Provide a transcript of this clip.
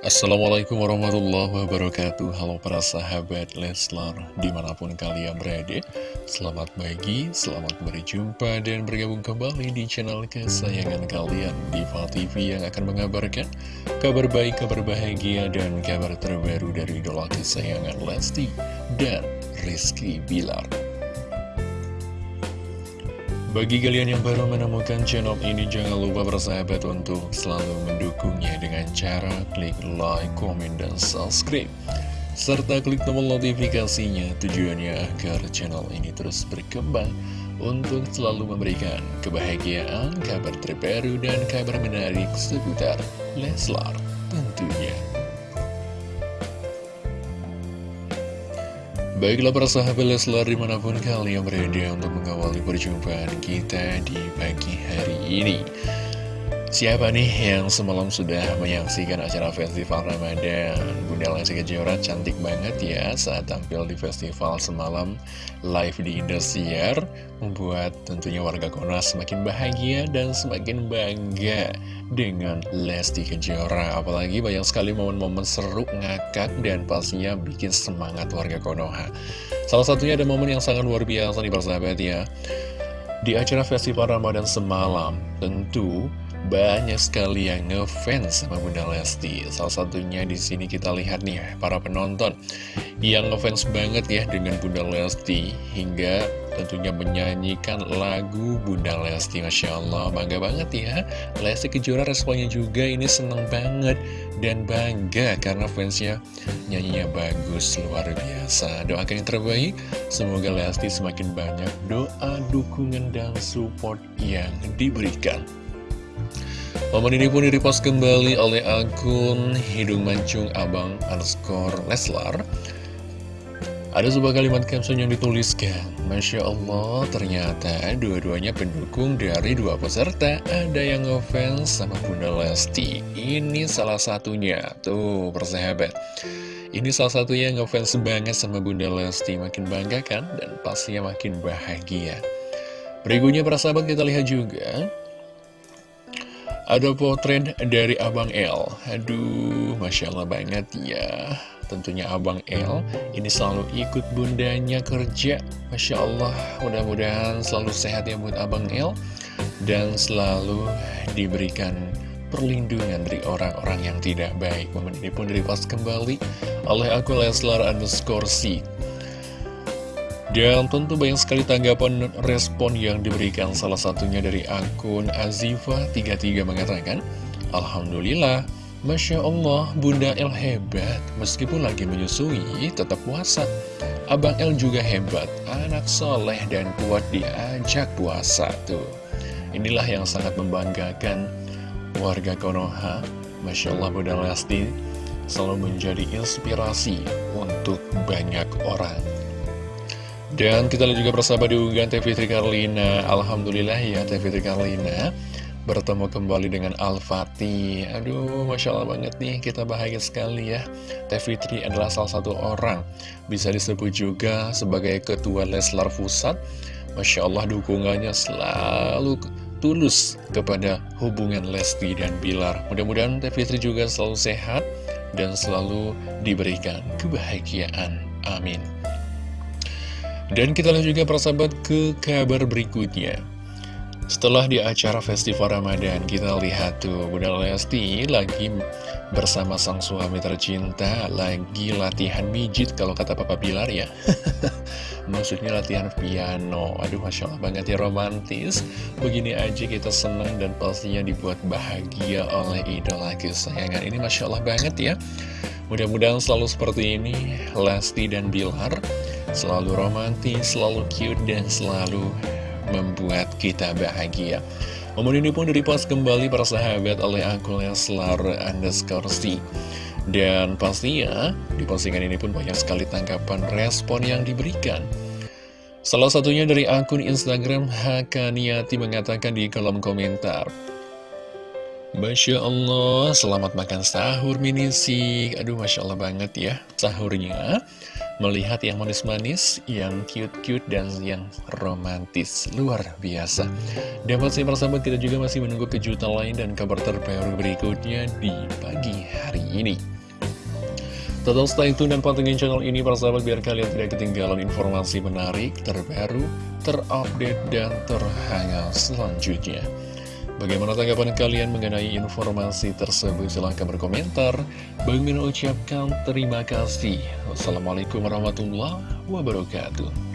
Assalamualaikum warahmatullahi wabarakatuh. Halo para sahabat Leslar Di mana pun kalian berada. Selamat pagi, selamat berjumpa Dan bergabung kembali di channel kesayangan kalian Diva TV yang akan mengabarkan Kabar baik, kabar bahagia Dan kabar terbaru dari idola kesayangan Lesti Dan Rizky Bilar bagi kalian yang baru menemukan channel ini, jangan lupa bersahabat untuk selalu mendukungnya dengan cara klik like, komen, dan subscribe. Serta klik tombol notifikasinya tujuannya agar channel ini terus berkembang untuk selalu memberikan kebahagiaan, kabar terbaru, dan kabar menarik seputar Leslar tentunya. Baiklah para sahabat Leslar di mana pun kalian berada untuk mengawali perjumpaan kita di pagi hari ini Siapa nih yang semalam sudah menyaksikan acara festival Ramadan? Bunda Lesti Kejora cantik banget ya saat tampil di festival semalam live di Indosiar. Membuat tentunya warga Konoha semakin bahagia dan semakin bangga dengan Lesti Kejora. Apalagi banyak sekali momen-momen seru, ngakak, dan pastinya bikin semangat warga Konoha. Salah satunya ada momen yang sangat luar biasa nih persahabat ya. Di acara Festival Ramadan semalam Tentu banyak sekali yang ngefans sama Bunda Lesti. Salah satunya di sini kita lihat nih para penonton Yang ngefans banget ya dengan Bunda Lesti Hingga tentunya menyanyikan lagu Bunda Lesti. Masya Allah bangga banget ya. Lesti Kejora responnya juga ini seneng banget dan bangga karena fansnya nyanyinya bagus luar biasa. Doakan yang terbaik semoga Lesti semakin banyak doa dukungan dan support yang diberikan Momen ini pun direpost kembali oleh akun Hidung Mancung Abang underscore Leslar. Ada sebuah kalimat caption yang dituliskan Masya Allah ternyata dua-duanya pendukung dari dua peserta. Ada yang ngefans sama Bunda Lesti. Ini salah satunya. Tuh persahabat. Ini salah satu yang ngefans banget sama Bunda Lesti. Makin bangga kan? Dan pastinya makin bahagia. Berikutnya persahabat kita lihat juga Ada potret dari Abang L Aduh Masya Allah banget ya. Tentunya Abang El ini selalu ikut bundanya kerja. Masya Allah mudah-mudahan selalu sehat ya buat Abang El. Dan selalu diberikan perlindungan dari orang-orang yang tidak baik. Momen ini pun direpost kembali oleh aku Leslar underscore dan tentu banyak sekali tanggapan respon yang diberikan salah satunya dari akun Azifa33 mengatakan Alhamdulillah Masya Allah, Bunda El hebat, meskipun lagi menyusui, tetap puasa. Abang El juga hebat, anak soleh dan kuat diajak puasa tuh. Inilah yang sangat membanggakan warga Konoha. Masya Allah, Bunda Lesti selalu menjadi inspirasi untuk banyak orang. Dan kita lihat juga bersama di TV Tri Karlina. Alhamdulillah ya TV Tri Karlina bertemu kembali dengan Al-Fatih. Aduh, Masya Allah banget nih, kita bahagia sekali ya. Teh Fitri adalah salah satu orang Bisa disebut juga sebagai Ketua Leslar Pusat. Masya Allah dukungannya selalu tulus kepada hubungan Lesti dan Bilar. Mudah-mudahan Teh Fitri juga selalu sehat dan selalu diberikan kebahagiaan. Amin dan kita lihat juga persahabat ke kabar berikutnya setelah di acara Festival Ramadan, kita lihat tuh Bunda Lesti lagi bersama sang suami tercinta, lagi latihan mijit kalau kata Papa Bilar ya. Maksudnya latihan piano. Aduh, Masya Allah banget ya romantis. Begini aja kita senang dan pastinya dibuat bahagia oleh idola kesayangan. Ini Masya Allah banget ya. Mudah-mudahan selalu seperti ini, Lesti dan Bilar selalu romantis, selalu cute, dan selalu membuat kita bahagia. Momen ini pun direpost kembali para sahabat oleh akun Leslar underscore C. Dan pastinya di postingan ini pun banyak sekali tanggapan respon yang diberikan. Salah satunya dari akun Instagram Hakaniati mengatakan di kolom komentar. Masya Allah, selamat makan sahur minisik. Aduh, Masya Allah banget ya sahurnya melihat yang manis-manis, yang cute-cute, dan yang romantis. Luar biasa. Dan masih bersama kita juga masih menunggu kejutan lain dan kabar terbaru berikutnya di pagi hari ini. Total stay tune dan pantengin channel ini para sahabat biar kalian tidak ketinggalan informasi menarik, terbaru, terupdate, dan terhangat selanjutnya. Bagaimana tanggapan kalian mengenai informasi tersebut? Silahkan berkomentar. Bang ucapkan terima kasih. Wassalamualaikum warahmatullahi wabarakatuh.